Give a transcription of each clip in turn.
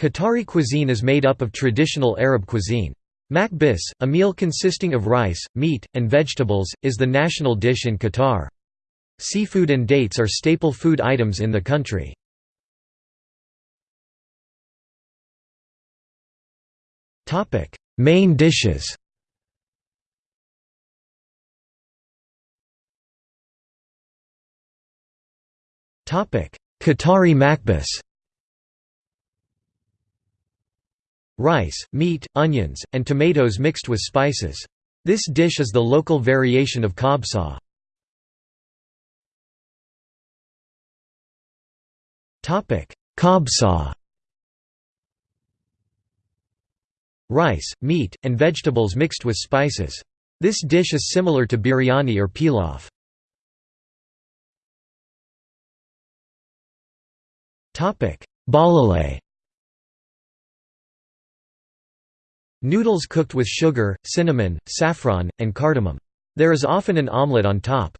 Qatari cuisine is made up of traditional Arab cuisine. Makbis, a meal consisting of rice, meat, and vegetables, is the national dish in Qatar. Seafood and dates are staple food items in the country. Main dishes Qatari makbis Rice, meat, onions, and tomatoes mixed with spices. This dish is the local variation of kabsa. Kabsa Rice, meat, and vegetables mixed with spices. This dish is similar to biryani or pilaf. Balalay Noodles cooked with sugar, cinnamon, saffron, and cardamom. There is often an omelette on top.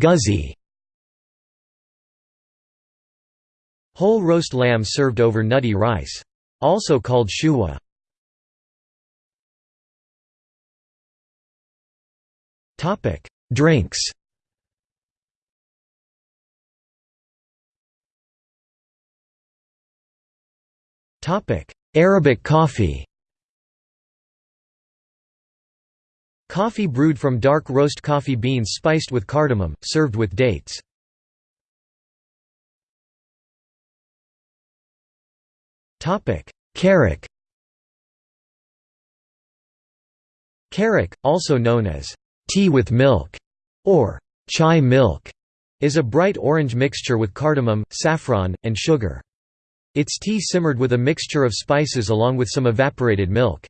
Guzzi Whole roast lamb served over nutty rice. Also called shuwa. Drinks Arabic coffee Coffee brewed from dark roast coffee beans spiced with cardamom, served with dates. Karak Karak, also known as tea with milk or chai milk, is a bright orange mixture with cardamom, saffron, and sugar. Its tea simmered with a mixture of spices along with some evaporated milk.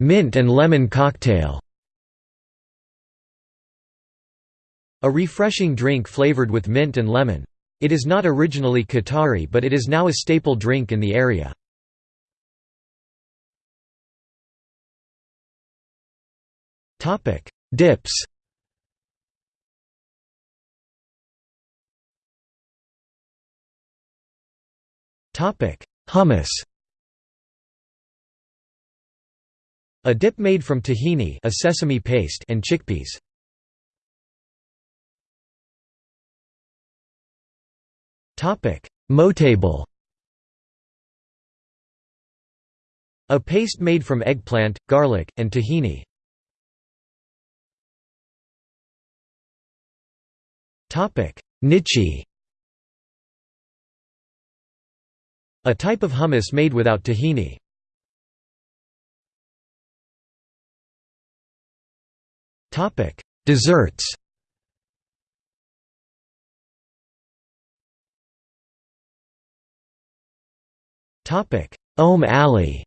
Mint and lemon cocktail A refreshing drink flavored with mint and lemon. It is not originally Qatari but it is now a staple drink in the area. Dips Hummus. A dip made from tahini a sesame paste and chickpeas. Moutabal. A paste made from eggplant, garlic, and tahini. Nichi A type of hummus made without tahini. Topic: Desserts. Om Ali.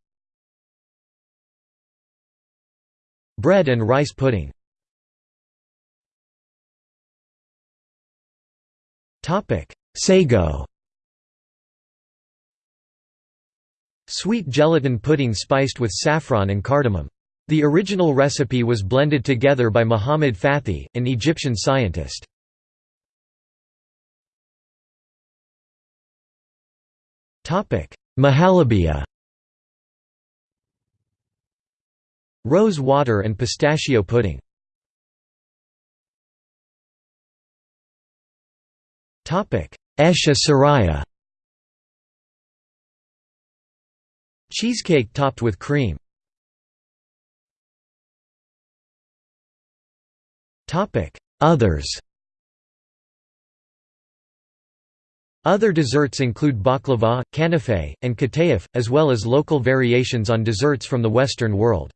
Bread and rice pudding. Topic: Sago Sweet gelatin pudding spiced with saffron and cardamom. The original recipe was blended together by Muhammad Fathi, an Egyptian scientist. Mahalabia Rose water and pistachio pudding Esha Saraya Cheesecake topped with cream Others Other desserts include baklava, kanafe, and katayef, as well as local variations on desserts from the Western world.